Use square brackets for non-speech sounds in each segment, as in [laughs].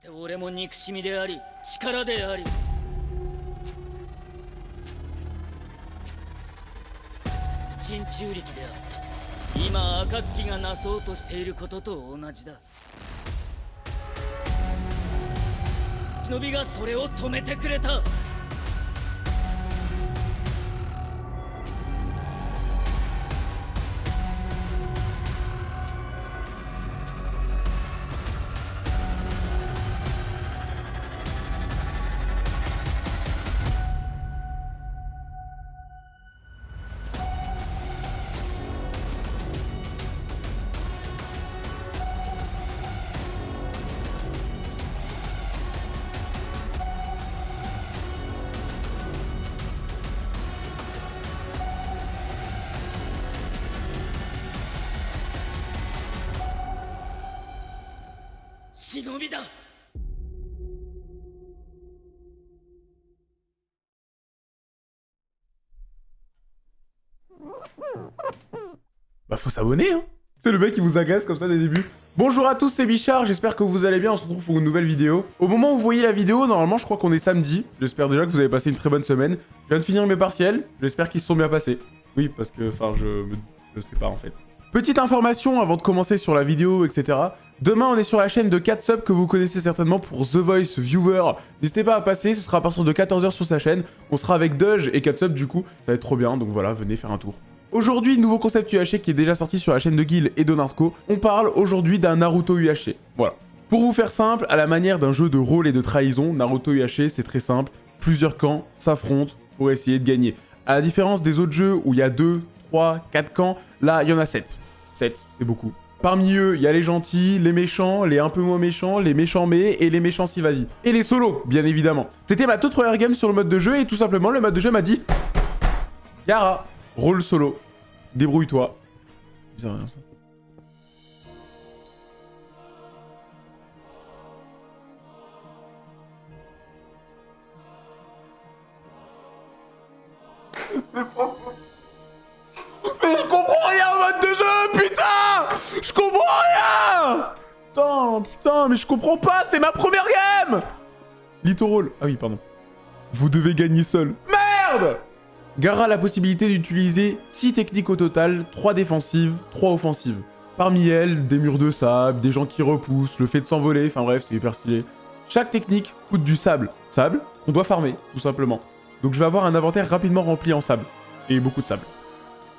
て俺も憎しみであり力であり。人中力であった。今暁がなそうとしていることと同じだ。忍びがそれを止めてくれた。忍びだ Bah faut s'abonner hein C'est le mec qui vous agresse comme ça dès le début. Bonjour à tous, c'est Bichard, j'espère que vous allez bien, on se retrouve pour une nouvelle vidéo. Au moment où vous voyez la vidéo, normalement je crois qu'on est samedi. J'espère déjà que vous avez passé une très bonne semaine. Je viens de finir mes partiels, j'espère qu'ils se sont bien passés. Oui, parce que, enfin, je... je sais pas en fait. Petite information avant de commencer sur la vidéo, etc. Demain, on est sur la chaîne de 4 subs que vous connaissez certainement pour The Voice Viewer. N'hésitez pas à passer, ce sera à partir de 14h sur sa chaîne. On sera avec Doge et 4 subs du coup, ça va être trop bien, donc voilà, venez faire un tour. Aujourd'hui, nouveau concept UHC qui est déjà sorti sur la chaîne de Guil et Donardco. On parle aujourd'hui d'un Naruto UHC. Voilà. Pour vous faire simple, à la manière d'un jeu de rôle et de trahison, Naruto UHC c'est très simple. Plusieurs camps s'affrontent pour essayer de gagner. À la différence des autres jeux où il y a 2, 3, 4 camps, là il y en a 7. 7, c'est beaucoup. Parmi eux, il y a les gentils, les méchants, les un peu moins méchants, les méchants mais et les méchants si vas-y. Et les solos, bien évidemment. C'était ma toute première game sur le mode de jeu et tout simplement le mode de jeu m'a dit Yara, rôle solo, débrouille-toi. Bizarre, rien, ça. Mais je comprends Je comprends rien Putain, putain, mais je comprends pas, c'est ma première game Littoral. Ah oui, pardon. Vous devez gagner seul. Merde Gara a la possibilité d'utiliser 6 techniques au total, 3 défensives, 3 offensives. Parmi elles, des murs de sable, des gens qui repoussent, le fait de s'envoler, enfin bref, c'est hyper stylé. Chaque technique coûte du sable. Sable qu'on doit farmer, tout simplement. Donc je vais avoir un inventaire rapidement rempli en sable. Et beaucoup de sable.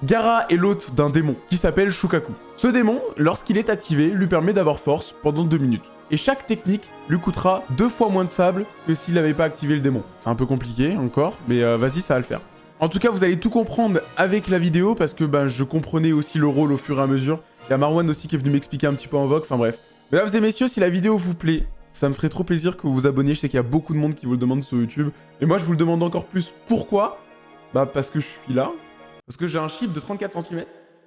Gara est l'hôte d'un démon qui s'appelle Shukaku. Ce démon, lorsqu'il est activé, lui permet d'avoir force pendant 2 minutes. Et chaque technique lui coûtera deux fois moins de sable que s'il n'avait pas activé le démon. C'est un peu compliqué encore, mais euh, vas-y, ça va le faire. En tout cas, vous allez tout comprendre avec la vidéo parce que ben, je comprenais aussi le rôle au fur et à mesure. Il y a Marwan aussi qui est venu m'expliquer un petit peu en vogue, enfin bref. Mesdames et messieurs, si la vidéo vous plaît, ça me ferait trop plaisir que vous vous abonniez. Je sais qu'il y a beaucoup de monde qui vous le demande sur YouTube. Et moi, je vous le demande encore plus. Pourquoi? Bah parce que je suis là. Parce que j'ai un chip de 34 cm.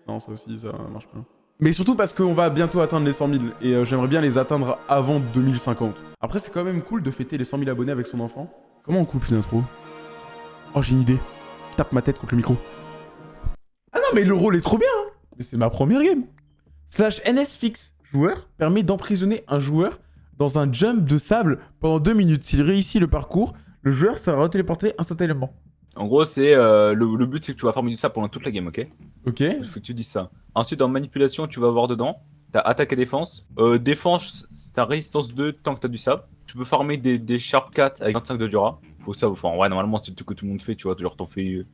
Non, ça aussi, ça marche pas. Mais surtout parce qu'on va bientôt atteindre les 100 000. Et euh, j'aimerais bien les atteindre avant 2050. Après, c'est quand même cool de fêter les 100 000 abonnés avec son enfant. Comment on coupe une intro? Oh, j'ai une idée. Je tape ma tête contre le micro. Ah non, mais le rôle est trop bien hein. Mais c'est ma première game Slash NS fixe. Joueur permet d'emprisonner un joueur dans un jump de sable pendant 2 minutes. S'il réussit le parcours, le joueur sera retéléporté instantanément. En gros, c'est euh, le, le but, c'est que tu vas farmer du sable pendant toute la game, ok? Ok Il faut que tu dises ça. Ensuite, en manipulation, tu vas voir dedans. T'as attaque et défense. Euh, défense, t'as résistance 2 tant que t'as du sable. Tu peux farmer des, des Sharp 4 avec 25 de Dura. Faut ça, enfin, ouais, normalement, c'est le truc que tout le monde fait, tu vois. Genre, t'en fais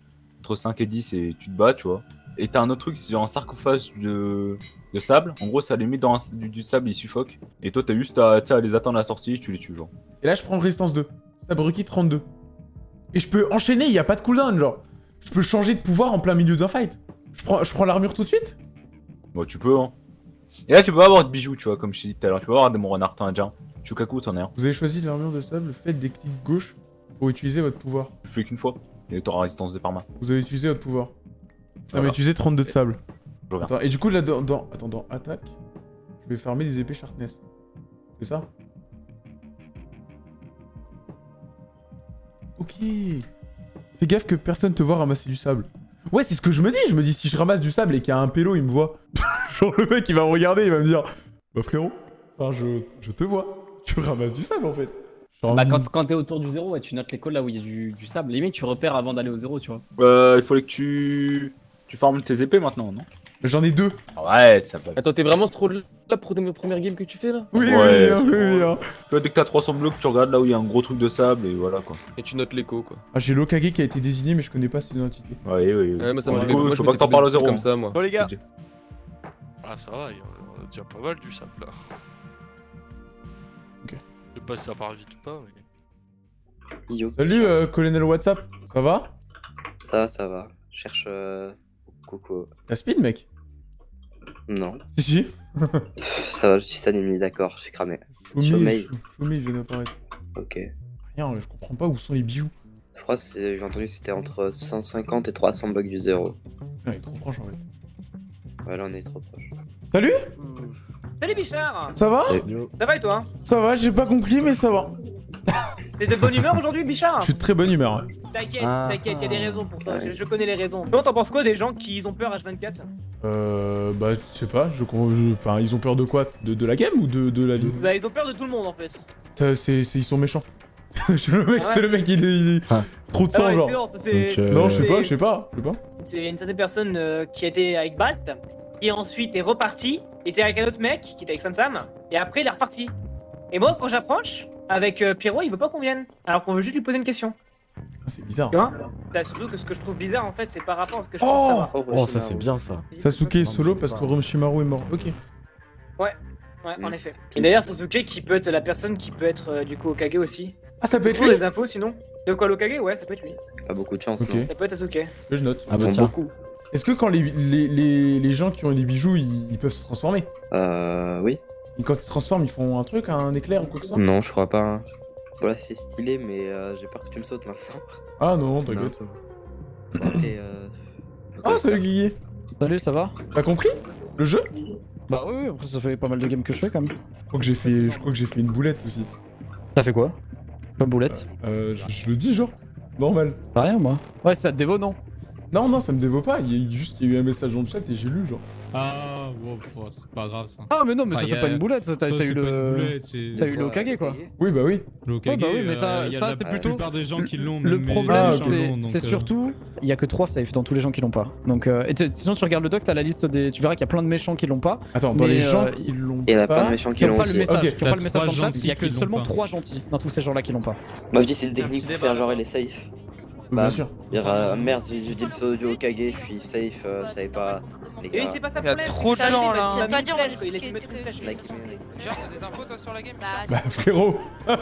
entre 5 et 10 et tu te bats, tu vois. Et t'as un autre truc, c'est genre un sarcophage de, de sable. En gros, ça les met dans un- du, du sable, ils suffoquent. Et toi, t'as juste à, les attendre à la sortie, tu les tues, genre. Et là, je prends résistance 2. Sabruki 32. Et je peux enchaîner, il n'y a pas de cooldown, genre. Je peux changer de pouvoir en plein milieu d'un fight. Je prends, je prends l'armure tout de suite Bon, tu peux, hein. Et là, tu peux pas avoir de bijoux, tu vois, comme je t'ai dit tout à l'heure. Tu peux avoir des mon renard, t'en as déjà un. Chukaku, t'en as un. Vous avez choisi l'armure de sable, faites des clics gauche pour utiliser votre pouvoir. Tu fais qu'une fois. Et t'auras résistance de parma. Vous avez utilisé votre pouvoir. Ça Voilà. m'a utilisé 32 de sable. Je reviens. Attends, et du coup, là, dans, dans- attends, dans attaque, je vais farmer des épées sharpness. C'est ça? Fais gaffe que personne te voit ramasser du sable. Ouais, c'est ce que je me dis. Je me dis, si je ramasse du sable et qu'il y a un pélo, il me voit. [laughs] Genre, le mec, il va me regarder, il va me dire Bah, frérot, enfin, je, je te vois. Tu ramasses du sable en fait. Genre, Bah, quand, quand t'es autour du zéro, ouais, tu notes les cols là où il y a du, du sable. Limite, tu repères avant d'aller au zéro, tu vois. Euh, il fallait que tu. Tu farmes tes épées maintenant, non? J'en ai deux. Ouais, ça va. Attends, t'es vraiment ce tes premières games que tu fais là Oui, Ouais, oui, oui, oui. Tu vois, dès que t'as 300 blocs, tu regardes là où il y a un gros truc de sable et voilà quoi. Et tu notes l'écho quoi. Ah, j'ai l'Okage qui a été désigné, mais je connais pas son identité. Ouais, oui, oui. Ouais, moi ça moi, je faut pas que t'en parles au zéro. comme ça moi. Bon les gars. Ah ça va, il y en a- on a déjà pas mal du sable là. Ok. Je sais pas si ça part vite ou pas, mais... Yo. Salut, euh, colonel WhatsApp. Ça va? Ça va, ça va. Je cherche. Euh... Coco. T'as speed, mec? Non. Si, si. Ça va, je suis Sanemi, d'accord, je suis cramé. Chômé, Sommeil. Chômé vient d'apparaître. Ok. Rien, je comprends pas où sont les bijoux. Je crois j'ai entendu que c'était entre 150 et 300 bucks du zéro. Il est trop proche en fait. Ouais, là on est trop proche. Salut Salut Bichard Ça va Ça va et toi? Ça va, j'ai pas compris, mais ça va. T'es de bonne humeur aujourd'hui Bichard Je suis de très bonne humeur. T'inquiète, Ah. t'inquiète, y a des raisons pour ça, Ouais. je, je connais les raisons. Bon, t'en penses quoi des gens qui ont peur H24 Euh. Bah, je sais pas, je, je- Enfin, ils ont peur de quoi? De, de la game ou de, de la vie? Bah ils ont peur de tout le monde en fait. Ça, Ils sont méchants. [laughs] Le mec, Ah ouais. c'est le mec, il est. il est- Ah. Trop de Ah sang, ouais, genre. ça c'est... Non, je sais pas, je sais pas, je sais pas. C'est une certaine personne euh, qui était avec Balt, qui ensuite est reparti, était avec un autre mec qui était avec Sam Sam, et après il est reparti. Et moi quand j'approche, avec euh, Pierrot, il veut pas qu'on vienne, alors qu'on veut juste lui poser une question. Ah, c'est bizarre. Tu vois Bah, Surtout que ce que je trouve bizarre en fait, c'est par rapport à ce que je Oh pense savoir. Oh, ça c'est bien ça. Sasuke est solo parce que Orochimaru est mort. Ok. Ouais, en effet. Et d'ailleurs, Sasuke qui peut être la personne qui peut être euh, du coup Okage aussi. Ah, ça peut être lui des infos sinon De quoi l'Okage Ouais, ça peut être lui. Pas beaucoup de chance, Ok. non Ça peut être Sasuke. Je note. Ah bah tiens. beaucoup. Est-ce que quand les, les, les, les gens qui ont des bijoux, ils, ils peuvent se transformer? Euh. Oui. Et quand ils se transforment, ils font un truc, un éclair ou quoi que ce soit Non, je crois pas. hein. Voilà, c'est stylé, mais euh, j'ai peur que tu me sautes maintenant. Ah non, t'inquiète. Euh... Ah, salut Guigui Salut, ça va? T'as compris? Le jeu? Bah oui, oui, après ça fait pas mal de games que je fais quand même. Je crois que j'ai fait, je crois que j'ai fait une boulette aussi. T'as fait quoi? Pas boulette? Euh, je, je le dis genre Normal. Pas rien moi. Ouais, ça te dévo, non? Non, non, ça me dévaut pas. Il y a eu juste il y a eu un message dans le chat et j'ai lu genre. Ah, wow, c'est pas grave ça. Ah, mais non, mais Ah, ça c'est a- pas une boulette, t'as eu pas le. T'as eu le Okage quoi. Oui, bah oui. Le Okage, bah oui, mais ça- euh, ça, la c'est plutôt- plupart des gens qui l'ont. Le les- problème, les c'est euh, surtout, il y a que 3 safe dans tous les gens qui l'ont pas. Donc, euh, et sinon, tu regardes le doc, t'as la liste des. Tu verras qu'il y a plein de méchants qui l'ont pas. Attends, dans les gens qui l'ont Il y en a plein pas. de méchants qui l'ont pas qui pas le message dans le chat. Il y a que seulement pas. 3 gentils dans tous ces gens-là qui l'ont pas. Moi, je dis c'est une technique pour faire genre elle est safe. Bien Bah, sûr. Dire euh, merde, j'ai dit le pseudo du Okage, je suis safe, euh, je savais pas. Les gars. c'est pas ça Il y a trop de gens, là. il a mis pas dire, Il a mettre une que- flèche. Genre, t'as des infos toi sur la game Bah [laughs] frérot [laughs]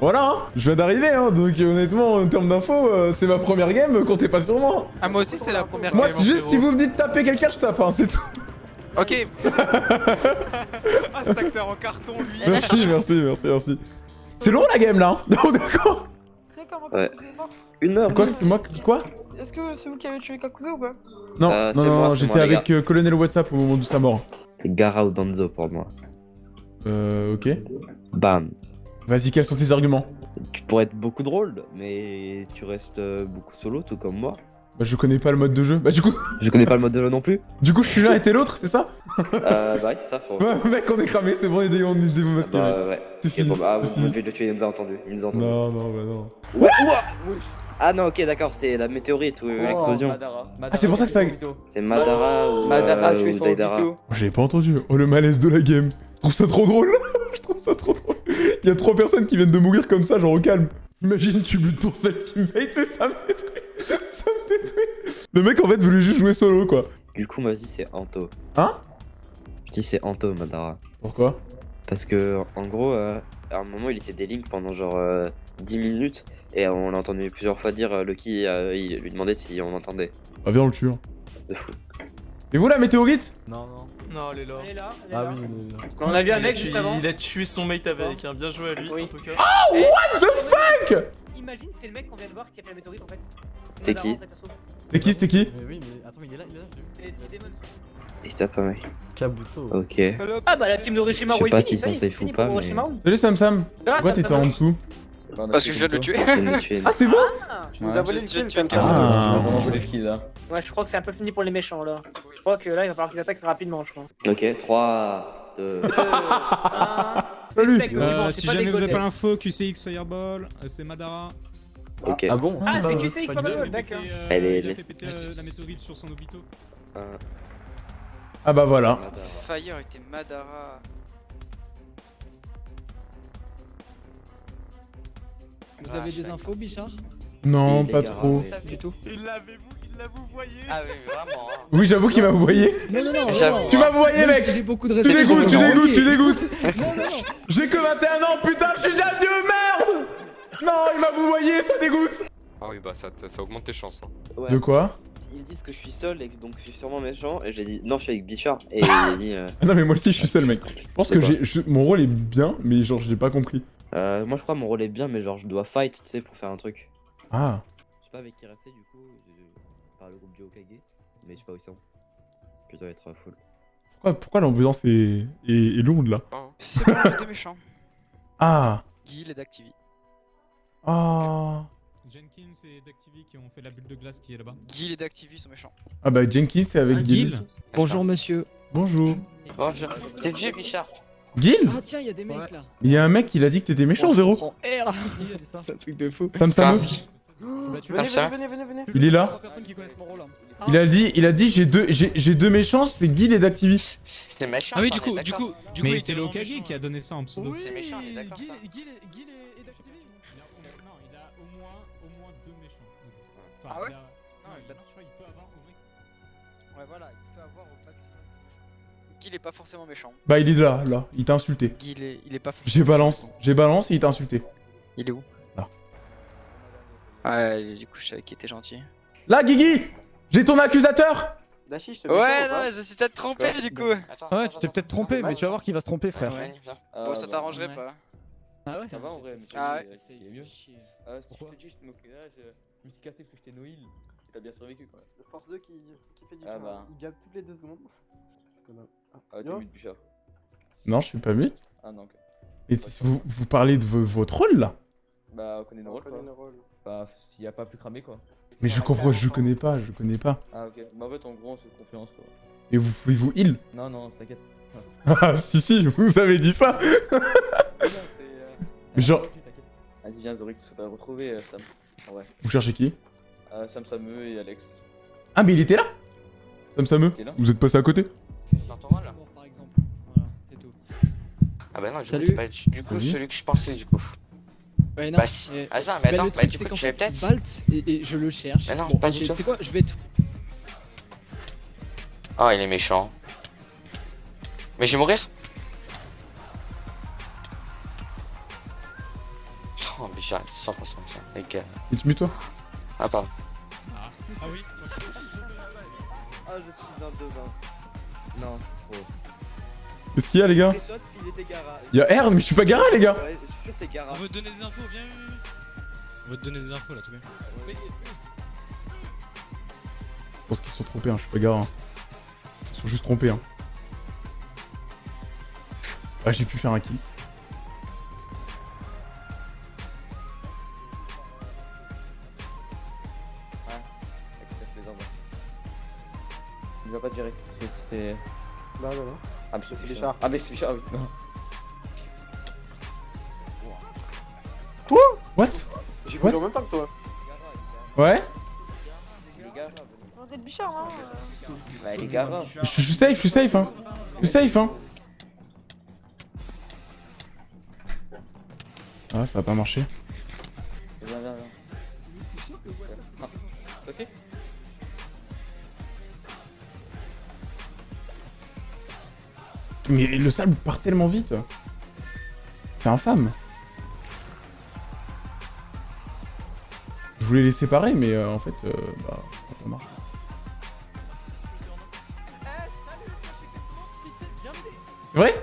Voilà hein Je viens d'arriver hein donc euh, honnêtement en termes d'infos euh, c'est ma première game comptez pas sur moi Ah, moi aussi, c'est la première Moi game. c'est hein, juste si vous me dites taper quelqu'un je tape hein c'est tout Ok. [laughs] ah, cet acteur en carton, lui. Merci merci merci merci C'est long la game là hein d'accord C'est comment Ouais. Une heure. Quoi c'est moi qui quoi? Est-ce que c'est vous qui avez tué Kakuzu ou pas? Non Euh, non c'est non j'étais avec euh, Colonel Whatsapp au moment de sa mort C'est Gara ou Danzo pour moi. Euh ok Bam. Vas-y quels sont tes arguments? Tu pourrais être beaucoup drôle, mais tu restes euh, beaucoup solo, tout comme moi. Bah je connais pas le mode de jeu Bah du coup [laughs] Je connais pas le mode de jeu non plus. du coup je suis l'un et t'es l'autre c'est ça? Euh, bah ouais, c'est ça, faut. Ouais mec on est cramé c'est bon on est dé- on est démasqué mec. Bah ouais. C'est fini bon, bah, vous fini. devez le tuer, il nous a entendu. Il nous a entendu. Non non bah non Ouah, ouah Ah non, ok, d'accord, c'est la météorite ou Oh, l'explosion. Madara. Ah, c'est pour ça que ça- C'est Madara ou, Madara euh, ou Daidara. J'avais pas entendu. Oh le malaise de la game. Je trouve ça trop drôle. [laughs] je trouve ça trop drôle. Il y a trois personnes qui viennent de mourir comme ça, genre au calme. Imagine tu butes ton seul teammate et ça me détruit. [laughs] ça me détruit. Le mec en fait voulait juste jouer solo quoi. Du coup, moi je dis c'est Anto. Hein? Je dis c'est Anto, Madara. Pourquoi? Parce que, en gros, euh, à un moment, il était délinked pendant genre euh, 10 minutes. Et on l'a entendu plusieurs fois dire, euh, Lucky, euh, il lui demandait si on entendait. Bah viens on le tue. hein. De fou. Et vous la météorite Non, non. Non, elle est là. Elle est là, elle est Ah là. oui, il est- On a vu un Il mec juste avant. Il a tué son mate avec un bien joué à lui, Oui. en tout cas. What the fuck Imagine, c'est le mec qu'on vient de voir qui a fait la météorite en fait. C'est qui. C'était qui C'était qui Mais oui, mais attends, mais il est là, il est là. C'est. Et c'était pas mec. Kabuto. Ok. Ah bah la team d'Orochimaru Je sais est pas s'ils sont c'est safe ou pas, mais-. Salut Sam Sam. Ah, Pourquoi t'étais en dessous Parce que je viens de le tuer. Ah c'est bon Ah. Tu nous as volé le kill, tu viens de Ah. volé le kill là. Ouais, je crois que c'est un peu fini pour les méchants là. Je crois que là, il va falloir qu'ils attaquent rapidement, je crois. Ok, 3, 2. Euh, un, Salut Euh, c'est si pas jamais vous avez pas l'info, QCX Fireball, euh, c'est Madara. Ok. Ah bon Ah, c'est QCX, fait d'accord. péter, Elle est- Il a fait péter Ah, la météorite sur son hôpital. Euh, Ah bah voilà. Fire était Madara. Vous Ah, avez je des infos, Bichard? Non, pas trop. Du tout. Il l'avez-vous, il l'a vous voyé Ah oui, mais vraiment. hein. Oui, j'avoue qu'il m'a voyé. Non, non, non, J'avoue, non. Tu m'as voyé, mec si j'ai beaucoup de Tu respect. dégoûtes, tu dégoûtes, tu dégoûtes [laughs] Non, non, non. J'ai que 21 ans, putain, je suis déjà vieux, merde Non, il m'a vouvoyé, ça dégoûte Ah oui, bah ça, ça augmente tes chances. hein. ouais. De quoi? Ils disent que je suis seul et que donc je suis sûrement méchant. Et j'ai dit non, je suis avec Bichard. Et [laughs] il a dit. euh, Ah Non mais moi aussi je suis seul mec. [laughs] Je pense que j'ai mon rôle est bien, mais genre je l'ai pas compris. Euh, moi je crois mon rôle est bien, mais genre je dois fight, tu sais, pour faire un truc. Ah. Je sais pas avec qui rester du coup, par le groupe du Hokage, mais je sais pas où ils sont. Que doit être full. Pourquoi, pourquoi l'ambiance est, est, est lourde là C'est bon, j'ai deux méchants. [laughs] Ah. Guil et Dactivi. Ah. Jenkins et Dactivi qui ont fait la bulle de glace qui est là-bas. Guil et Dactivi sont méchants. Ah bah Jenkins c'est avec Ah, Gil. Gil. Bonjour, monsieur. Bonjour. Bonjour. T'es vieux, Bichard Gil Ah, tiens, il y a des mecs là. Il y a un mec il a dit que t'étais méchant zéro. Prends R. [laughs] C'est un truc de fou. Sam Sam. Bah, Ah, venez, venez, venez. Il est là. qui hein. Il a dit il a dit j'ai deux j'ai j'ai deux méchants, c'est Gil et Dactivist. C'est méchant. Ah oui, du coup, du coup, du coup, il c'est méchant, qui a donné ça en pseudo. C'est méchant, on est d'accord, Gil, ça. Gil, et- Il moins- non, il a au moins, au moins deux méchants. Enfin, Ah ouais il a- Non, il peut avoir Ouais, voilà, il peut avoir au maximum Guil est pas forcément méchant. Bah il est là, là, il t'a insulté. Guil est, il est pas forcément J'ai balance, j'ai balance et il t'a insulté. Il est où? Là. Ouais, du coup, je savais qu'il était gentil. Là Guigui J'ai ton accusateur Dashi, je te Ouais, non, mais ça s'est peut-être trompé du coup. Attends, Ouais, attends, tu t'es peut-être trompé, mais tu vas voir qu'il va se tromper, frère. Ouais, viens. Bon, ça t'arrangerait ouais. pas. Ah ouais Ça va en vrai, mais Ah ouais. euh, il est mieux. Euh, si je te dis, je là, je je me suis cassé parce que j'étais Noïl. T'as bien survécu quoi. Le Force 2 qui, qui fait du Ah bah. il gab toutes les deux secondes. Ah, t'es Yo. mute Bichard. Non, je suis pas mute. Ah non, ok. Et vous, vous parlez de vo- votre rôle là Bah, on connaît nos rôles connaît quoi. nos rôles. Bah, s'il y a pas plus cramé quoi. Mais je comprends, je connais pas, je connais pas. Ah, ok. Bah, en fait, en gros, on se fait confiance quoi. Et vous pouvez vous heal Non, non, t'inquiète. [laughs] Ah si si, vous avez dit ça [laughs] euh, Mais genre- t'inquiète. Vas-y, viens, Zorix, faut te retrouver, euh, Sam. Ah ouais. Vous cherchez qui? Euh, Sam Sameux et Alex. Ah mais il était là? Sam Vous êtes passé à côté? J'entends mal là. Par exemple. Voilà, c'est tout. Ah bah non, du Salut. coup, pas du coup Oui. celui que je pensais du coup. Ouais, non. Bah si. mais- Ah ça, mais attends, bah du c'est coup, tu fait, peut-être. Balt, et, et je le cherche. Mais non, Bon, pas du tout. Tu sais quoi, je vais te. Oh, il est méchant. Mais je vais mourir Oh, Bichard, 100% méchant. Les gars. Tu mets toi Ah, pardon. Ah oui Ah, je suis un devin. Non, c'est trop. Qu'est-ce qu'il y a les gars il Gara. Y'a R mais je suis pas Gara les gars Ouais, je suis sûr que t'es Gara. On veut te donner des infos, viens. On veut te donner des infos là, tout bien. Mais, Je pense qu'ils se sont trompés, hein, je suis pas Gara. hein. Ils se sont juste trompés. Hein. Ah j'ai pu faire un kill. Il va pas que C'est. Non, non, non. Ah, mais c'est Bichard. Ah, mais c'est Bichard, oui. Non. What? J'ai voulu en même temps que toi. Ouais Bichard, hein. Bah, il est Gara. je, je suis safe, je suis safe hein Je suis safe hein Ah ça va pas marcher. Mais le sable part tellement vite C'est infâme Je voulais les séparer mais euh, en fait euh, bah marché. C'est vrai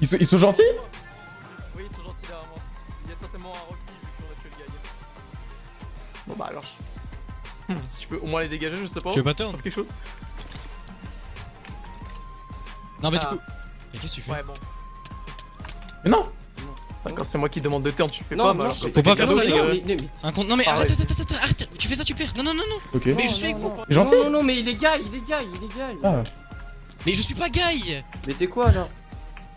ils sont, ils sont gentils? Oui, ils sont gentils derrière moi. Il y a certainement un Rocky vu qu'on a tué le gars. Bon bah alors. Hmm, si tu peux au moins les dégager, je sais pas. Tu veux pas Faire quelque chose? Non, mais Ah. du coup. Mais qu'est-ce que tu fais Ouais, bon. Mais non Quand c'est moi qui demande de turn, tu fais Non, pas. non, bah, alors, faut c'est pas faire ça, les gars. Un compte. Non, mais Ah arrête, arrête, arrête, arrête, arrête. Tu fais ça, tu perds. Non, non, non, non. Ok. Mais je suis avec vous. Gentil Non, non, mais il est gars, il est gars, il est gars. Ah. Mais je suis pas Guy Mais t'es quoi là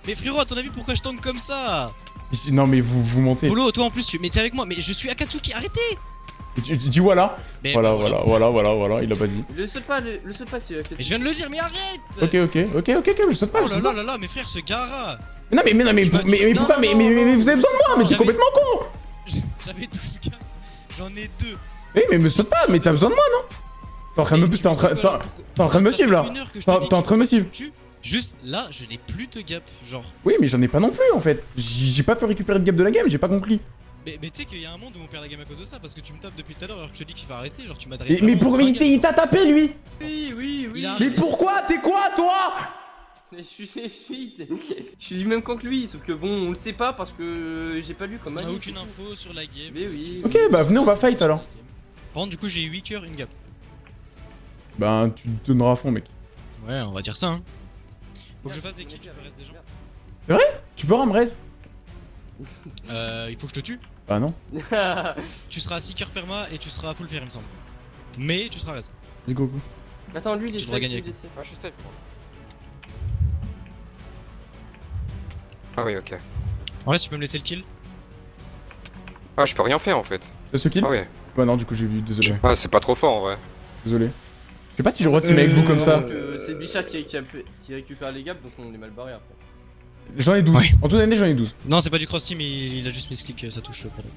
Mais frérot, à ton avis, pourquoi je tank comme ça? Non, mais vous, vous mentez. Polo, toi en plus, tu... mais t'es avec moi, mais je suis Akatsuki, arrêtez Tu, tu dis voilà Mais Voilà, bah, voilà, voilà, voilà, voilà, il a pas dit. Le saute pas, le, le saute pas si. Mais je viens de le dire, mais arrête Ok, ok, ok, ok, ok, mais je saute pas. Oh là là là là, mes frères, ce Gara Non, mais, mais, non, mais, mais, mais, pourquoi mais, mais, mais, mais vous avez besoin de moi, mais c'est complètement con J'avais 12 gars, j'en ai deux Eh, mais me saute pas, mais t'as besoin de moi, non T'es en train de me, t'es en train, t'es en- t'es en train de me Ça suivre là une heure que je T'es te en- train de me suivre. Juste là, je n'ai plus de gap, genre. Oui, mais j'en ai pas non plus en fait. J'ai j'ai pas pu récupérer de gap de la game, j'ai pas compris. Mais, mais tu sais qu'il y a un monde où on perd la game à cause de ça, parce que tu me tapes depuis tout à l'heure alors que je te dis qu'il faut arrêter, genre tu m'as Et- mais pourquoi il t'a- il t'a tapé lui Oui, oui, oui. A- Mais pourquoi? T'es quoi toi? Je suis, [laughs] je suis, je suis du même camp que lui, sauf que bon, on le sait pas parce que j'ai pas lu comme qu'on a Ali, aucune info sur la game. Mais oui. Ok, bah venez, on va fight alors. Par contre, du coup, j'ai 8 cœurs, une gap. Bah, tu te donneras à fond, mec. Ouais, on va dire ça, hein. Faut que je fasse des kills, tu peux rester des gens. C'est vrai? Tu peux Ramrez? Euh, il faut que je te tue. Bah non. [laughs] Tu seras à 6 cœurs perma et tu seras à full fair, il me semble. Mais tu seras reste. Vas-y, go, go. Attends, lui il est Tu safe, gagner lui, il est safe. Ah, je suis safe, moi. Ah oui, ok. En vrai, si tu peux me laisser le kill. Ah, je peux rien faire en fait. Ce kill Ah ouais. Bah non, du coup j'ai vu, désolé. Ah, c'est pas trop fort en vrai. Désolé. Je sais pas si je re-team avec vous comme ça. Euh, c'est Bichat qui, qui, a- qui récupère les gaps, donc on est mal barré après. J'en ai 12. Ouais. En toute année, j'en ai 12. Non, c'est pas du cross team, il, il a juste mis click, ça touche le pardon.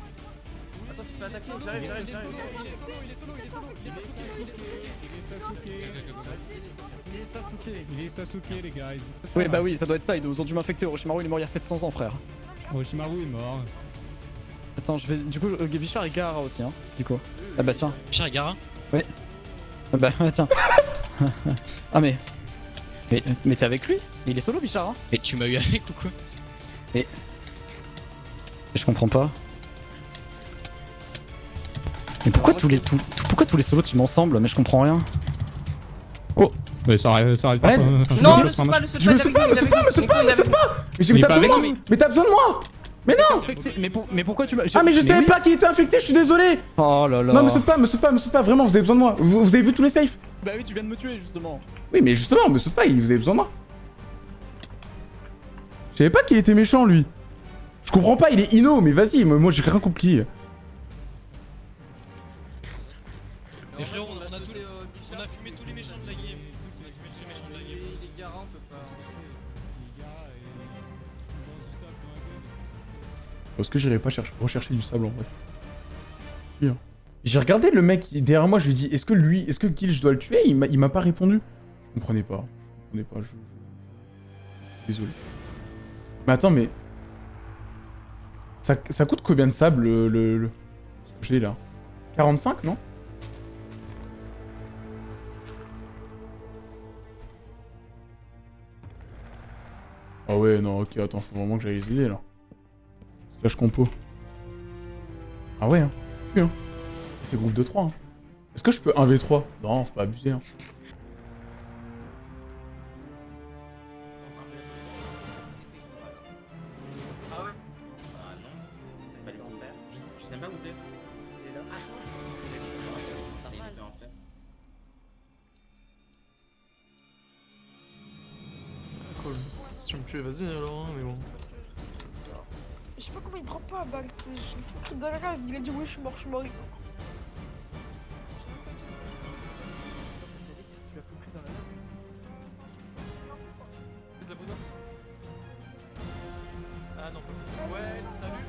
Attends, tu fais attaquer, j'arrive, j'arrive, j'arrive. Il est Sasuke, il est Sasuke les guys. Ouais, bah oui, ça doit être ça, ils nous ont dû m'infecter. Orochimaru il est mort il y a 700 ans, frère. Orochimaru est mort. Attends, je vais. Du coup, euh, Bichard et Gara aussi, hein. Du coup. Ah bah tiens. Bichard et Gara Ouais. Ah bah [laughs] tiens. [laughs] ah mais. Mais, mais t'es avec lui? Il est solo, Bichard, hein Mais tu m'as eu avec ou quoi? Et. Je comprends pas. Mais pourquoi tous les, tout- pourquoi tous les solos team ensemble? Mais je comprends rien. Oh Mais ça arrête, ça arrête pas. Non, me le saute pas, marche. le saute Je pas, est saute pas, nous, saute pas, est saute pas, saute pas Mais j'ai- Mais mais t'as pas besoin de moi Mais t'as besoin de moi Mais non Mais, pour- mais pourquoi tu m'as. Ah mais je savais pas qu'il était infecté, je suis désolé Oh là là. Non, me saute pas, me saute pas, me saute pas, vraiment, vous avez besoin de moi. Vous, avez vu tous les safes Bah oui, tu viens de me tuer justement. Oui, mais justement, me saute pas, il- vous avez besoin de moi. Je savais pas qu'il était méchant, lui. Je comprends pas, il est inno, mais vas-y, moi, moi, j'ai rien compris. Mais frérot, on a, on a tous les- on a fumé tous les méchants de la game. On a fumé tous les méchants de la game. Les Gara, on peut pas. Est-ce que j'irai pas chercher, rechercher du sable en vrai hein. J'ai regardé le mec derrière moi, je lui ai dit est-ce que lui, est-ce que Kill je dois le tuer? Il m'a pas répondu. Je comprenais pas. Je comprenais pas, je... je- Désolé. Mais attends, mais... Ça, coûte combien de sable le... le, le- que j'ai là? 45 non? Ah ouais, non, ok, attends, faut vraiment que j'aille les aider là. Slash compo. Ah ouais, hein. Oui, hein. C'est groupe de 3. Hein. Est-ce que je peux 1v3 Non, faut pas abuser. Hein. Je suis mort, je suis mort. Ah non, pas Ouais, salut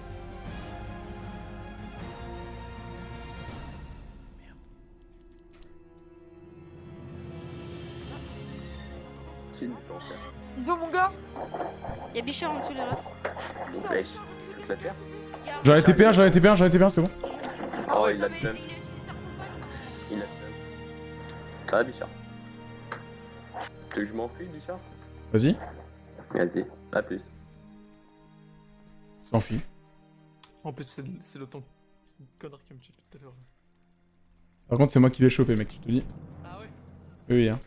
Ils ont mon gars Y'a Bichard en dessous les refs. J'en ai TP1, j'en ai TP1, j'en ai TP1, c'est bon. Oh, il a le Il a le Ça va, Bichard? Tu veux que je m'enfuis, Bichard? Vas-y, Vas-y, à plus. s'enfuit. En plus, c'est c'est le ton. C'est une connard qui me tue tout à l'heure. Par contre, c'est moi qui l'ai chopé, mec, je te dis. Ah ouais? Oui, oui, hein.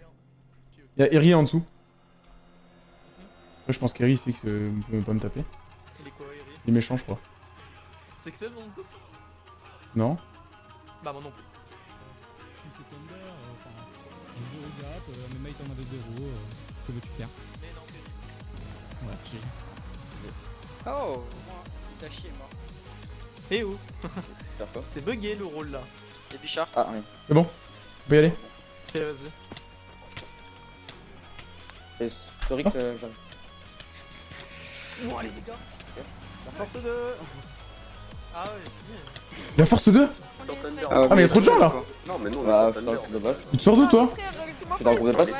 Y'a Eri en dessous. Après, je pense qu'Eri, c'est que vous pouvez pas me taper. Il est quoi, Eri? Il est méchant, je crois. C'est Excel non tout Non Bah, moi non plus. Je suis secondaire, euh, enfin, j'ai zéro gap, euh, mes mates en avaient zéro. euh. Que veux-tu faire Ouais, j'ai. Oh T'as chier, moi. Eh où C'est bugué le rôle là. Et Bichard Ah, oui. C'est bon On peut y aller Ok, vas-y. Et Storix, euh, j'arrive. Ouah, les dégâts La force 2 Ah ouais, stylé. Il y a force 2 Ah, mais il y a trop de gens là Non, mais non, Bah, c'est dommage. Tu te sors d'où toi T'es dans le groupe de passe Non,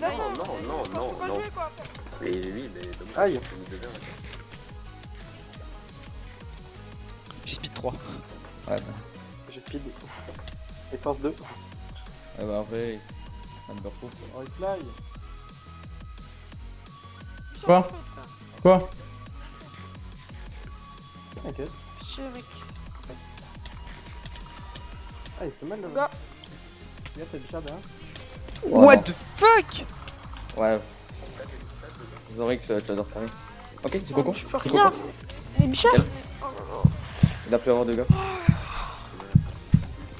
non, non, non, non. Mais oui, mais dommage. Aïe. J'ai speed 3. Ouais, bah. J'ai speed. Et force 2. Ah bah, en vrai, number 4. Oh, il fly. Quoi Quoi T'inquiète. Chérik. Ah, il fait mal là. Gars. Regarde, t'as Bichard derrière. What the fuck? Ouais. Zorix, tu adores Paris. Ok, c'est Coco. Je peux C'est rien. Bichons Quel Il a pu avoir deux gars.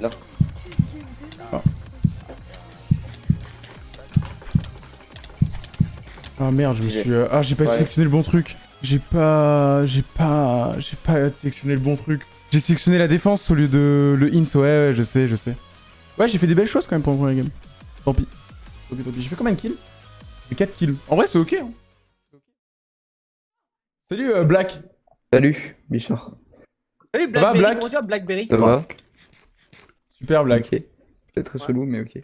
Là. Ah merde, je me suis. euh, Ah, j'ai pas Ouais. sélectionné le bon truc. J'ai pas. J'ai pas. J'ai pas sélectionné le bon truc. J'ai sélectionné la défense au lieu de le int. Ouais, ouais, je sais, je sais. Ouais, j'ai fait des belles choses quand même pour le premier game. Tant pis. Tant pis, tant pis. J'ai fait combien de kills? J'ai fait 4 kills. En vrai, c'est ok. Hein. Salut euh, Black. Salut, Bichard. Salut Ça va, Blackberry, Black? comment tu vas Blackberry? Ça va Super Black. Ok. C'est très chelou, mais ok.